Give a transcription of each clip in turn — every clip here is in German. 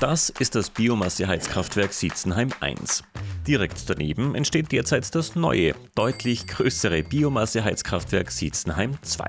Das ist das Biomasseheizkraftwerk Sietzenheim 1. Direkt daneben entsteht derzeit das neue, deutlich größere Biomasseheizkraftwerk Sietzenheim 2.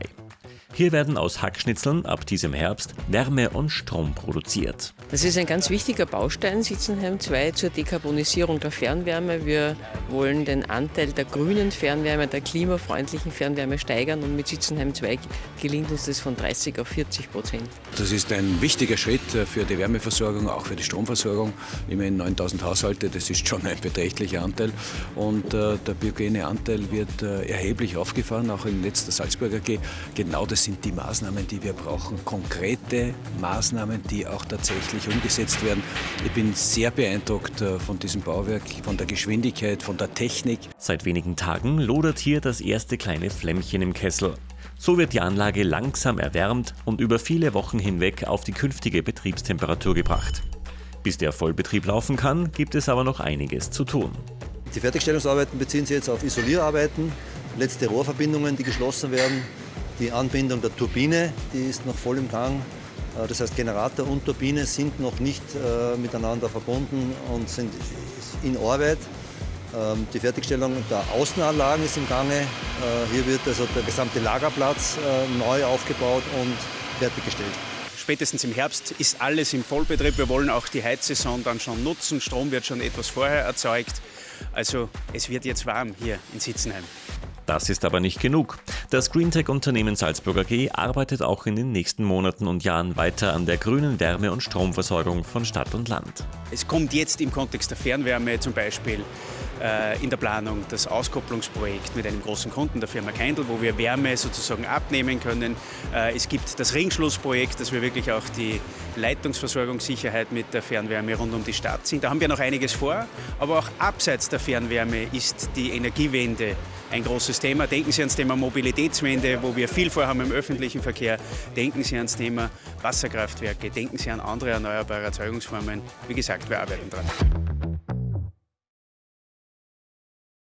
Hier werden aus Hackschnitzeln ab diesem Herbst Wärme und Strom produziert. Das ist ein ganz wichtiger Baustein Sitzenheim 2 zur Dekarbonisierung der Fernwärme. Wir wollen den Anteil der grünen Fernwärme, der klimafreundlichen Fernwärme steigern und mit Sitzenheim 2 gelingt uns das von 30 auf 40 Prozent. Das ist ein wichtiger Schritt für die Wärmeversorgung, auch für die Stromversorgung. Immerhin 9000 Haushalte, das ist schon ein beträchtlicher Anteil. Und äh, der biogene Anteil wird äh, erheblich aufgefahren, auch im Netz der Salzburger AG. Genau das sind die Maßnahmen, die wir brauchen. Konkrete Maßnahmen, die auch tatsächlich umgesetzt werden. Ich bin sehr beeindruckt äh, von diesem Bauwerk, von der Geschwindigkeit, von der Technik. Seit wenigen Tagen lodert hier das erste kleine Flämmchen im Kessel. So wird die Anlage langsam erwärmt und über viele Wochen hinweg auf die künftige Betriebstemperatur gebracht. Bis der Vollbetrieb laufen kann, gibt es aber noch einiges zu tun. Die Fertigstellungsarbeiten beziehen sich jetzt auf Isolierarbeiten, letzte Rohrverbindungen, die geschlossen werden, die Anbindung der Turbine, die ist noch voll im Gang. Äh, das heißt, Generator und Turbine sind noch nicht äh, miteinander verbunden und sind in Arbeit. Ähm, die Fertigstellung der Außenanlagen ist im Gange. Äh, hier wird also der gesamte Lagerplatz neu aufgebaut und fertiggestellt. Spätestens im Herbst ist alles im Vollbetrieb. Wir wollen auch die Heizsaison dann schon nutzen. Strom wird schon etwas vorher erzeugt. Also es wird jetzt warm hier in Sitzenheim. Das ist aber nicht genug. Das Greentech-Unternehmen Salzburger G arbeitet auch in den nächsten Monaten und Jahren weiter an der grünen Wärme- und Stromversorgung von Stadt und Land. Es kommt jetzt im Kontext der Fernwärme zum Beispiel äh, in der Planung das Auskopplungsprojekt mit einem großen Kunden, der Firma Kendall, wo wir Wärme sozusagen abnehmen können. Äh, es gibt das Ringschlussprojekt, dass wir wirklich auch die Leitungsversorgungssicherheit mit der Fernwärme rund um die Stadt sind. Da haben wir noch einiges vor, aber auch abseits der Fernwärme ist die Energiewende ein großes Thema. Denken Sie ans Thema Mobilitätswende, wo wir viel vorhaben im öffentlichen Verkehr. Denken Sie ans Thema Wasserkraftwerke. Denken Sie an andere erneuerbare Erzeugungsformen. Wie gesagt, wir arbeiten dran.